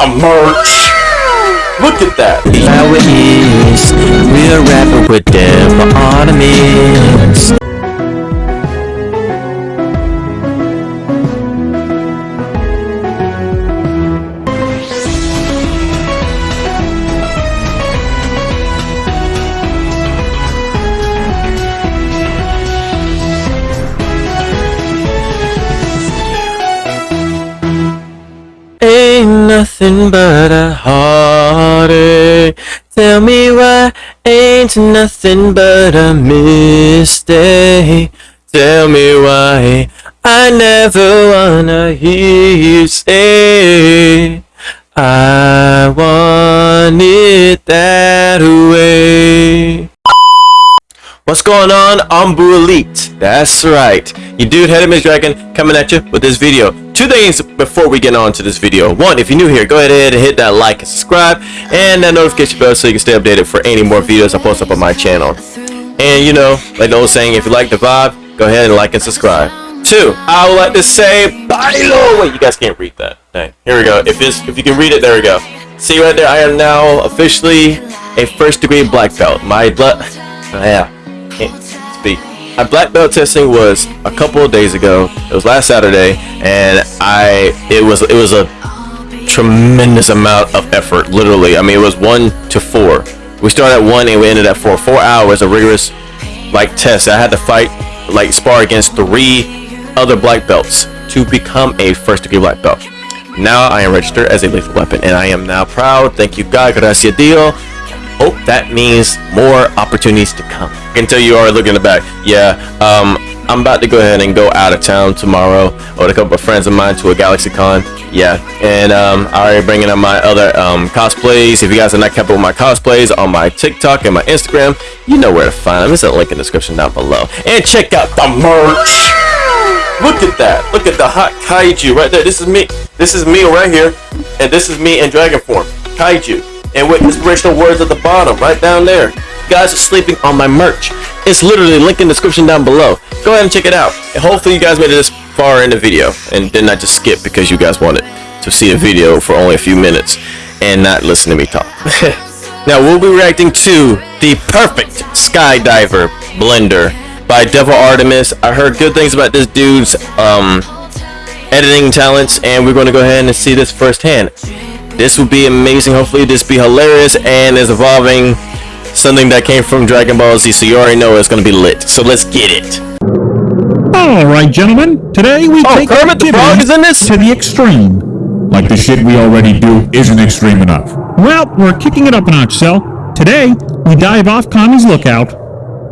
the merch. Look at that. How it is, we're rapping with them ornaments. Nothing but a heartache. Eh? Tell me why ain't nothing but a mistake. Tell me why I never wanna hear you say I want it that way. What's going on, I'm Elite? That's right. You dude, Head Image Dragon, coming at you with this video. Two things before we get on to this video. One, if you're new here, go ahead and hit that like and subscribe, and that notification bell so you can stay updated for any more videos I post up on my channel. And you know, like the old saying, if you like the vibe, go ahead and like and subscribe. Two, I would like to say, Bailo! Wait, you guys can't read that. Dang. Here we go. If, it's, if you can read it, there we go. See right there, I am now officially a first degree black belt. My blood, yeah, can't speak. My black belt testing was a couple of days ago. It was last Saturday, and I it was it was a tremendous amount of effort. Literally, I mean, it was one to four. We started at one and we ended at four. Four hours of rigorous like test. I had to fight like spar against three other black belts to become a first degree black belt. Now I am registered as a lethal weapon, and I am now proud. Thank you, God. Gracias Dio. Oh, that means more opportunities to come. I can tell you already looking in the back. Yeah, um, I'm about to go ahead and go out of town tomorrow with a couple of friends of mine to a GalaxyCon. Yeah, and um, I already bringing up my other um, cosplays. If you guys are not kept up with my cosplays on my TikTok and my Instagram, you know where to find them. There's a link in the description down below. And check out the merch. Look at that. Look at the hot kaiju right there. This is me. This is me right here. And this is me in dragon form. Kaiju. And with inspirational words at the bottom, right down there. You guys are sleeping on my merch. It's literally linked in the description down below. Go ahead and check it out. And hopefully you guys made it this far in the video and did not just skip because you guys wanted to see a video for only a few minutes and not listen to me talk. now we'll be reacting to the perfect skydiver blender by Devil Artemis. I heard good things about this dude's um, editing talents, and we're going to go ahead and see this firsthand. This will be amazing. Hopefully, this be hilarious and is evolving something that came from Dragon Ball Z. So you already know it's going to be lit. So let's get it. All right, gentlemen. Today we Oh, take Kermit the activity Frog is in this? to the extreme. Like the shit we already do isn't extreme enough. Well, we're kicking it up a notch, Cell. Today we dive off Kami's lookout.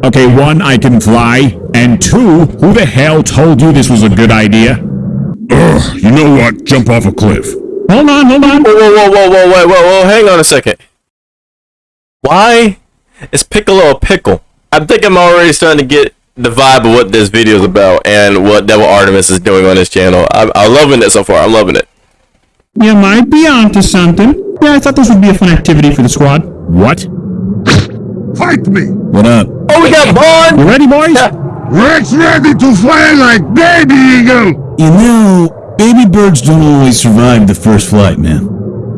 Okay, one, I can fly, and two, who the hell told you this was a good idea? Ugh, you know what? Jump off a cliff. Hold on, hold on. Whoa, whoa, whoa, whoa, whoa, whoa, whoa, whoa, hang on a second. Why is Piccolo a pickle? I think I'm already starting to get the vibe of what this video is about and what Devil Artemis is doing on his channel. I'm, I'm loving it so far. I'm loving it. You might be onto something. Yeah, I thought this would be a fun activity for the squad. What? Fight me! What up? Oh, we got Ban! You ready, boys? Rex ready to fly like baby eagle! You know, baby birds don't always survive the first flight, man.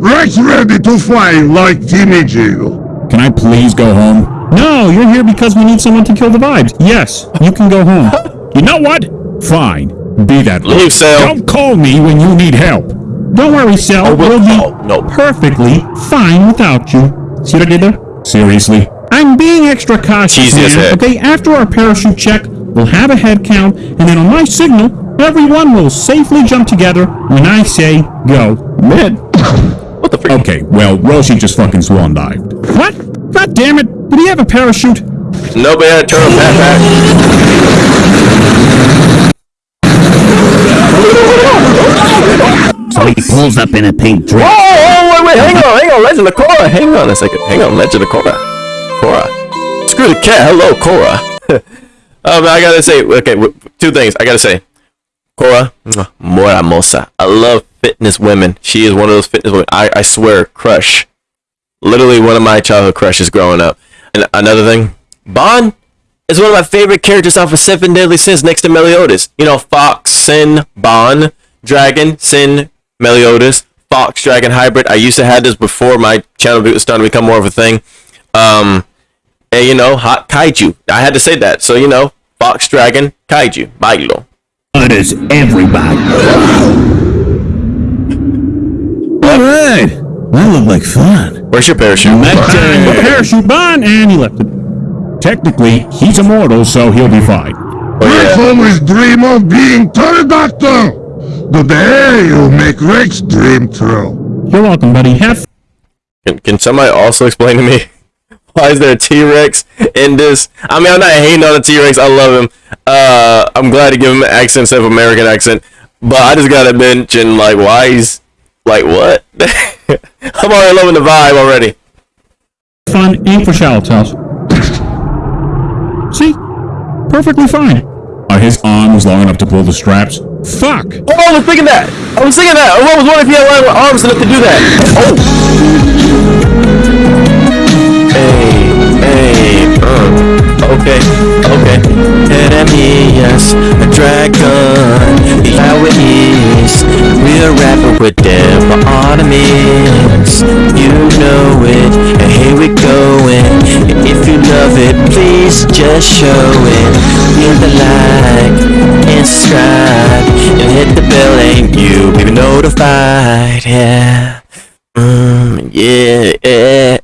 Rex ready to fly like teenage eagle! Can I please go home? No, you're here because we need someone to kill the vibes. Yes, you can go home. You know what? Fine. Be that way. Leave, Cell. Don't call me when you need help. Don't worry, Cell. Oh, we'll be oh, no. perfectly fine without you. See what I did there? Seriously? I'm being extra cautious, Cheesy as man. heck. Okay, after our parachute check, we'll have a head count, and then on my signal, everyone will safely jump together when I say go. Mid. What the freak? Okay, well, Roshi just fucking swan dived. What? God damn it! Did he have a parachute? Nobody had to turn on backpack. So he pulls up in a pink dress. Oh, oh, wait, wait, hang on, hang on, Legend of Korra. Hang on a second. Hang on, Legend of Korra. Korra. Screw the cat. Hello, Korra. um, I gotta say, okay, two things. I gotta say, Muy hermosa. I love fitness women. She is one of those fitness women. I, I swear, crush. Literally one of my childhood crushes growing up. And another thing, Ban is one of my favorite characters off of Seven Deadly Sins next to Meliodas. You know, Fox, Sin, Ban, Dragon, Sin, Meliodas, Fox Dragon Hybrid. I used to have this before my channel was starting to become more of a thing. Um, and you know, hot kaiju. I had to say that. So you know, Fox Dragon Kaiju. Bailo. What is everybody? Alright. That looked like fun. Where's your parachute? Put the parachute on, and he left it. Technically, he's immortal, so he'll be fine. Oh, Rex yeah. always dream of being pterodactyl. The day you make Rex dream true. You're welcome, buddy. Have Can, can somebody also explain to me why is there a T-Rex in this? I mean, I'm not hating on the T-Rex. I love him. Uh, I'm glad to give him an accent instead of American accent. But I just gotta mention, like, why he's like what? I'm already loving the vibe already. fun. Aim for shallow tails. See? Perfectly fine. Are his arms long enough to pull the straps? Fuck. Oh, I was thinking that. I was thinking that. I was wondering if he had long arms enough to do that. Oh. Okay, okay. Jeremias, a dragon, how it is. We're rapping with them Artemis. You know it, and here we going. If you love it, please just show it. Hit the like and subscribe, and hit the bell, and you'll be notified. Yeah. Mm, yeah, yeah,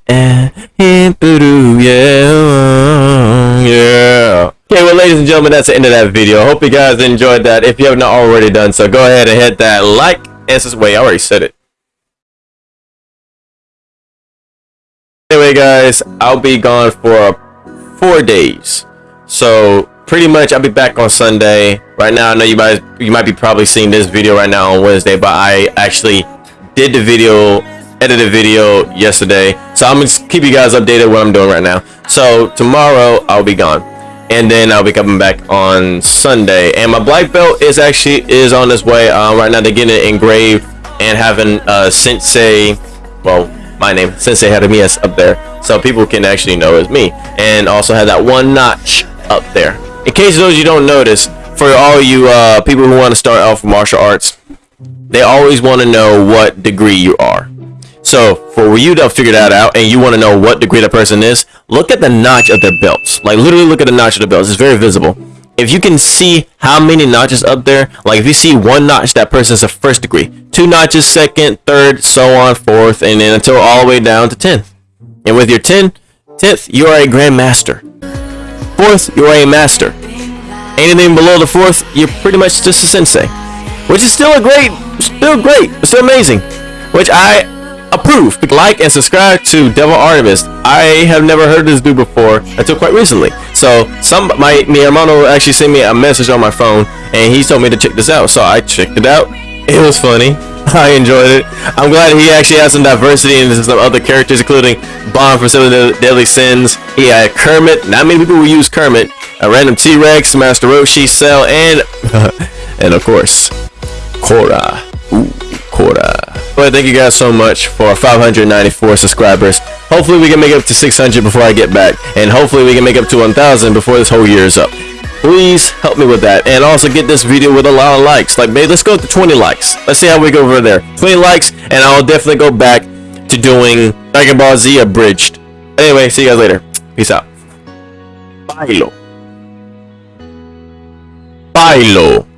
ladies and gentlemen, that's the end of that video. Hope you guys enjoyed that. If you have not already done so, go ahead and hit that like and subscribe. Wait, I already said it. Anyway, guys, I'll be gone for four days. So pretty much, I'll be back on Sunday. Right now, I know you guys, you might be probably seeing this video right now on Wednesday, but I actually did the video, edited the video yesterday. So I'm gonna keep you guys updated what I'm doing right now. So tomorrow I'll be gone, and then I'll be coming back on Sunday. And my black belt is actually is on its way. Uh, right now they're getting it engraved and having uh, Sensei, well, my name Sensei Jeremias up there, so people can actually know it's me. And also have that one notch up there. In case those you don't notice, for all you uh, people who want to start off martial arts, they always want to know what degree you are. So for you to figure that out and you want to know what degree that person is, look at the notch of their belts. Like literally look at the notch of the belts. It's very visible. If you can see how many notches up there, like if you see one notch, that person's a first degree. Two notches, second, third, so on, fourth, and then until all the way down to 10th. And with your 10, 10th, you are a grand master. Fourth, you are a master. Anything below the fourth, you're pretty much just a sensei. Which is still a great, still great, still amazing. Which I approve. Like and subscribe to Devil Artemis. I have never heard this dude before until quite recently. So some my mi hermano actually sent me a message on my phone and he told me to check this out. So I checked it out. It was funny. I enjoyed it. I'm glad he actually has some diversity and some other characters, including Ban from Seven Deadly Sins. He had Kermit. Not many people will use Kermit. A random T-Rex, Master Roshi, Cell, and and of course, Korra. Ooh, Korra. Well, thank you guys so much for 594 subscribers. Hopefully we can make it up to 600 before I get back. And hopefully we can make up to 1,000 before this whole year is up. Please help me with that. And also get this video with a lot of likes. Like, maybe let's go to 20 likes. Let's see how we go over there. 20 likes, and I'll definitely go back to doing Dragon Ball Z abridged. Anyway, see you guys later. Peace out. Bailo. Bailo.